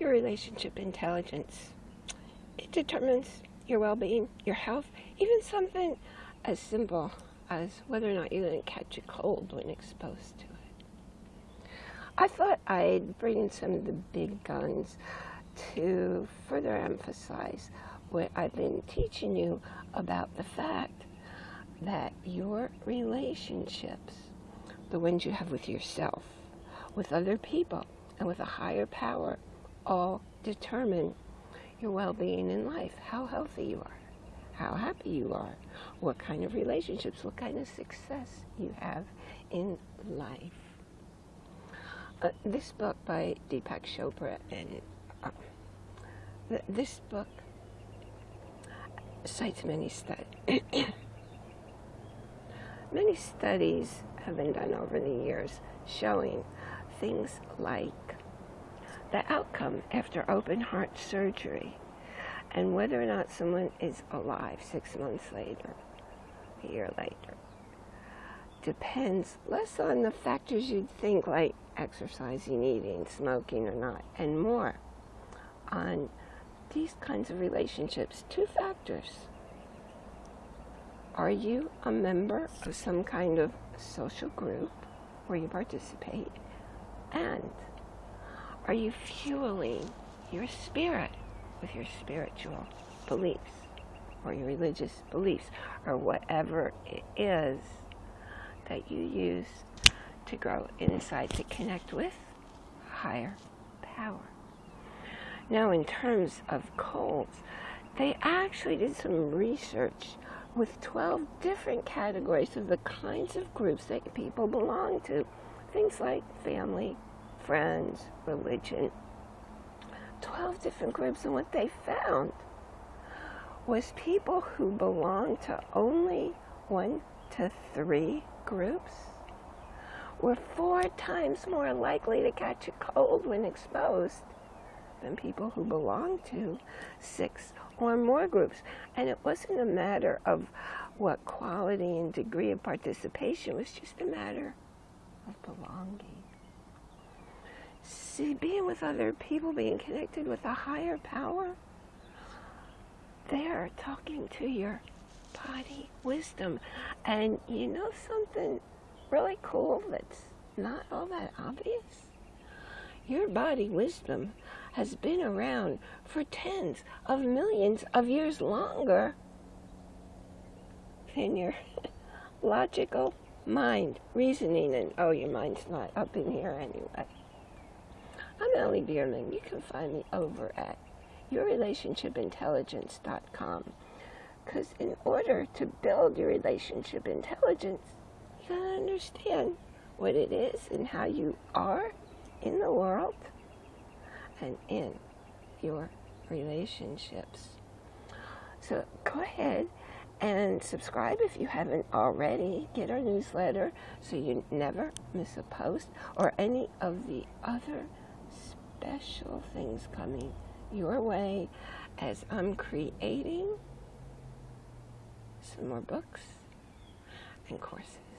your relationship intelligence. It determines your well-being, your health, even something as simple as whether or not you're going to catch a cold when exposed to it. I thought I'd bring in some of the big guns to further emphasize what I've been teaching you about the fact that your relationships, the ones you have with yourself, with other people, and with a higher power, all determine your well-being in life, how healthy you are, how happy you are, what kind of relationships, what kind of success you have in life. Uh, this book by Deepak Chopra and uh, th this book cites many studies. many studies have been done over the years showing things like the outcome after open heart surgery and whether or not someone is alive six months later, a year later, depends less on the factors you'd think like exercising, eating, smoking or not, and more on these kinds of relationships. Two factors. Are you a member of some kind of social group where you participate? And are you fueling your spirit with your spiritual beliefs or your religious beliefs or whatever it is that you use to grow inside to connect with higher power. Now in terms of colds, they actually did some research with 12 different categories of the kinds of groups that people belong to. Things like family, friends, religion, 12 different groups, and what they found was people who belonged to only one to three groups were four times more likely to catch a cold when exposed than people who belonged to six or more groups. And it wasn't a matter of what quality and degree of participation, it was just a matter of belonging see, being with other people, being connected with a higher power, they're talking to your body wisdom. And you know something really cool that's not all that obvious? Your body wisdom has been around for tens of millions of years longer than your logical mind, reasoning, and oh, your mind's not up in here anyway. I'm Ellie Bierman. You can find me over at yourrelationshipintelligence.com. Because in order to build your relationship intelligence, you gotta understand what it is and how you are in the world and in your relationships. So go ahead and subscribe if you haven't already. Get our newsletter so you never miss a post or any of the other special things coming your way as I'm creating some more books and courses.